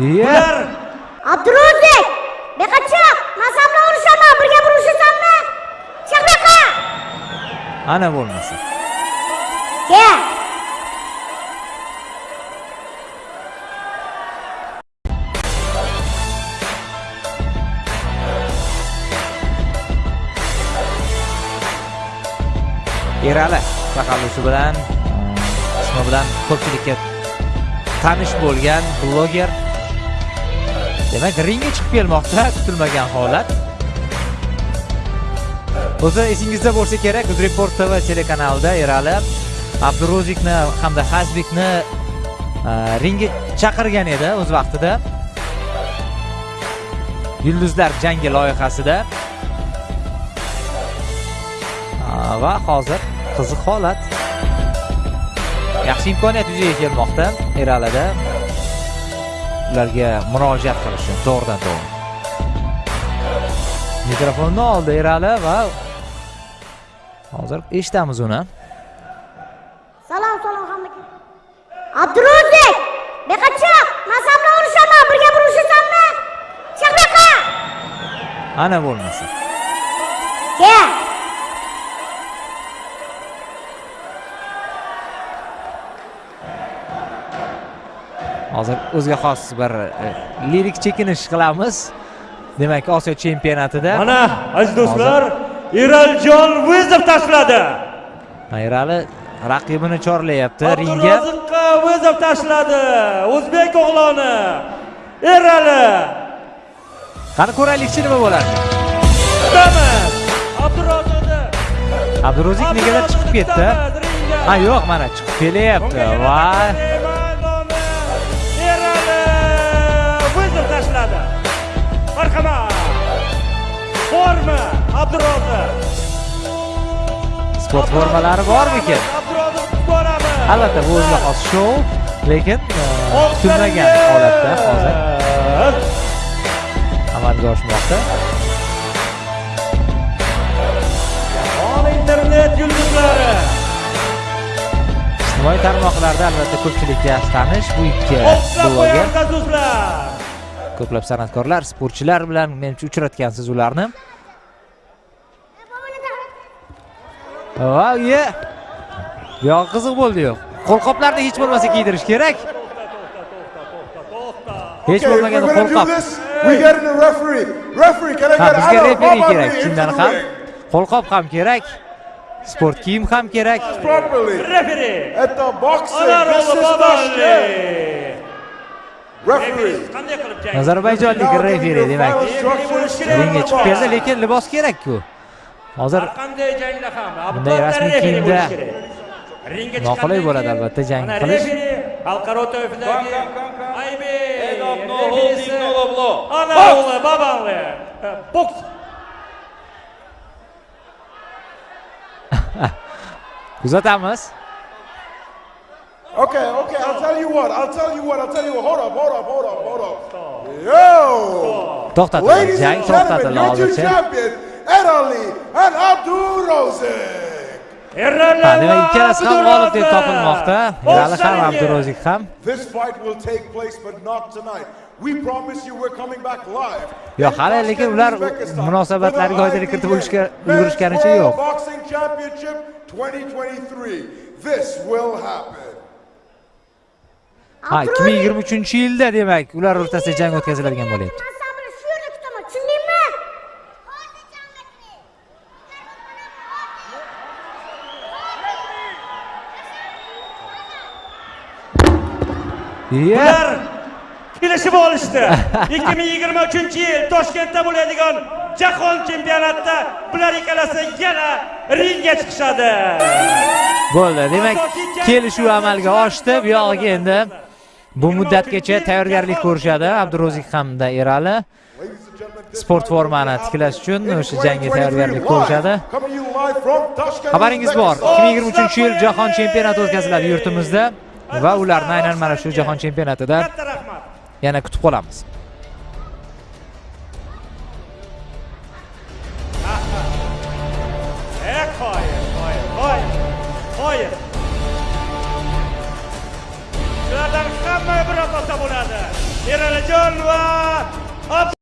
bular abdurozek buyoqqa chiq man san bilan urushaman birga bir urushasanmi chiq buyoqqa ana bo'lmasa kel erali taxallusi bilan ismi bilan ko'pchilikka tanish bo'lgan bloger demak ringga chiqib kelmoqda kutilmagan holat. O'zi esingizda bo'lsa kerak uzreport tv telekanalida erali abdurozikni hamda hazbekni e, ringga chaqirgan edi o'z vaqtida. Yulduzlar jangi loyihasida. E, va hozir qiziq holat. Yaxshi imkoniyat yuzaga kelmoqda eralida. Ularga murojaat qilishi to'g'ridan to'g'ri. Mikrofonni oldi erali va hozir eshitamiz uni. Salom salom hammaga abdurozek buyoqqa chiq man san bilan urushaman birga bir urushasanmi chiq buyoqqa ana bo'lmasa. Kel hozir o'ziga xos bir e, lirik chekinish qilamiz. Demak osiyo chempionatida mana aziz do'stlar eraljon vizov tashladi. Erali raqibini chorlayapti ringga. Abduroziqqa vizov tashladi. O'zbek o'g'loni erali qani ko'raylikchi nima bo'ladi? Kutamiz abduroziqni abdurozik negadir chiqib ketdi. Ha yo'q mana chiqib kelyapti. Va sport formalari bormikan abduroziq boramiz albatta bu o'ziga xos shou lekin e, kutilmagan holatda hozir amalga oshmoqda. Internet yulduzlari. Ijtimoiy tarmoqlarda albatta ko'pchilikka yaxshi tanish bu ikki bloger ko'plab san'atkorlar sportchilar bilan menimcha uchratgansiz ularni va ye. Bu yog'i qiziq bo'ldi-yu qo'lqoplarni hech bo'lmasa kiydirish kerak. Hech bo'lmaganda qo'lqop. bizga referi kerak. the ham. Qo'lqop ham kerak. Sport kiyim ham kerak. Referi jang? Ozarbayjonlik Now referi demak. ringga chiqib keldi lekin libos kerak-ku hozir har qanday jangda ham Bunday rasmiy kiyimda noqulay bo'ladi albatta jang qilish. xalqaro toifadagi ana o'g'li bobolli boks kuzatamiz Okay, okay, I'll tell you what. I'll tell you what. I'll tell you what. Hold up, hold up, hold up, hold up. Yo! to'xtatildi Ladies jang and gentlemen, to'xtatildi hozircha champions, Ed Ali and Abdul Rozek. erali ha demak va ikkalasi ham g'olib deb Abdurozak. topilmoqda erali ham Boksariga. abdurozik ham This fight will take place, but not tonight. We promise you we're coming back live. Yo'q, hali Tashkent, lekin ular munosabatlariga oydinlik kiritib olishga- ulgurishganicha yo'q. Boxing Championship 2023. This will happen. ha 2023 yilda demak ular o'rtasida jang o'tkaziladigan bo'lyapti man san bilan shu yerda kutaman tushundingmi Iya. Ular kelishib olishdi. 2023 yil toshkentda bo'ladigan jahon chempionatida bular ikkalasi yana ringga chiqishadi. Bo'ldi. Demak kelishuv amalga oshdi. bu yog'iga endi bu muddatgacha tayyorgarlik ko'rishadi. Abdurozik hamda erali. Sport formani tiklash uchun o'sha jangga 2023 tayyorgarlik ko'rishadi. Xabaringiz bor. Uzbekistan. 2023 yil jahon chempionati o'tkaziladi yurtimizda va ularni aynan mana shu jahon chempionatida katta rahmat yana kutib qolamiz. Eh, qoyil qoyil qoyil qoyil shulardan hamma bir ota bo'ladi. Eralijon va